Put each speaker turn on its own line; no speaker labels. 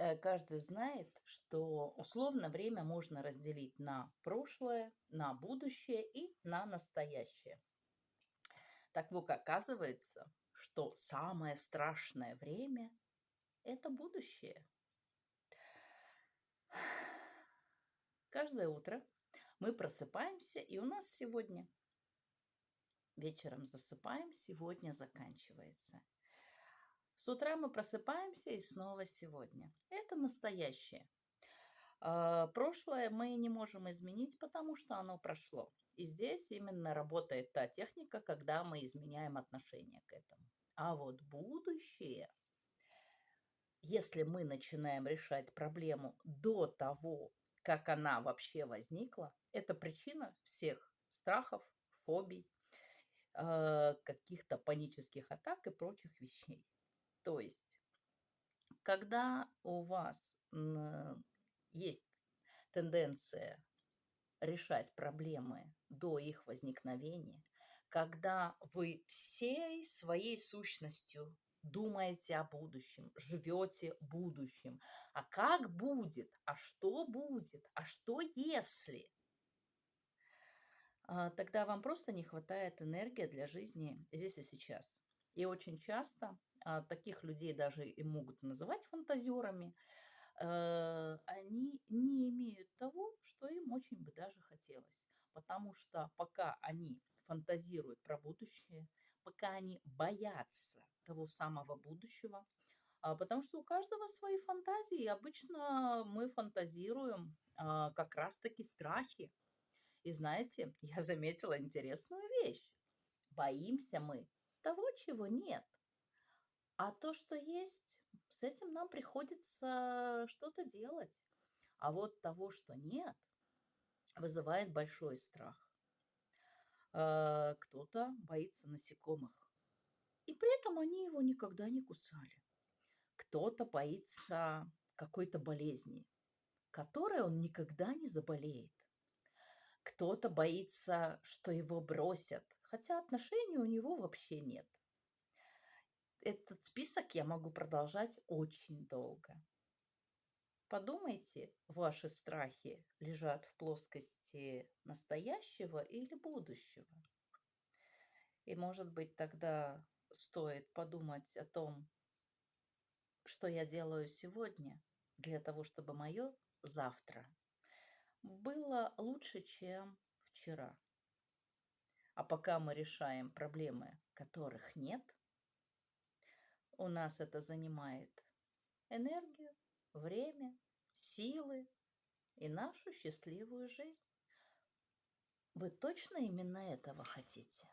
Э, каждый знает, что условно время можно разделить на прошлое, на будущее и на настоящее. Так вот, оказывается, что самое страшное время– это будущее. Каждое утро мы просыпаемся, и у нас сегодня вечером засыпаем, сегодня заканчивается. С утра мы просыпаемся и снова сегодня. Это настоящее. А, прошлое мы не можем изменить, потому что оно прошло. И здесь именно работает та техника, когда мы изменяем отношение к этому. А вот будущее, если мы начинаем решать проблему до того, как она вообще возникла, это причина всех страхов, фобий, а, каких-то панических атак и прочих вещей. То есть, когда у вас есть тенденция решать проблемы до их возникновения, когда вы всей своей сущностью думаете о будущем, живете будущим. А как будет? А что будет? А что если? А, тогда вам просто не хватает энергии для жизни здесь и сейчас. И очень часто таких людей даже и могут называть фантазерами, э, они не имеют того, что им очень бы даже хотелось. Потому что пока они фантазируют про будущее, пока они боятся того самого будущего, а, потому что у каждого свои фантазии, и обычно мы фантазируем а, как раз-таки страхи. И знаете, я заметила интересную вещь. Боимся мы того, чего нет. А то, что есть, с этим нам приходится что-то делать. А вот того, что нет, вызывает большой страх. А, кто-то боится насекомых. И при этом они его никогда не кусали. Кто-то боится какой-то болезни, которой он никогда не заболеет. Кто-то боится, что его бросят, хотя отношений у него вообще нет этот список я могу продолжать очень долго. Подумайте, ваши страхи лежат в плоскости настоящего или будущего. И, может быть, тогда стоит подумать о том, что я делаю сегодня для того, чтобы мое завтра было лучше, чем вчера. А пока мы решаем проблемы, которых нет – у нас это занимает энергию, время, силы и нашу счастливую жизнь. Вы точно именно этого хотите?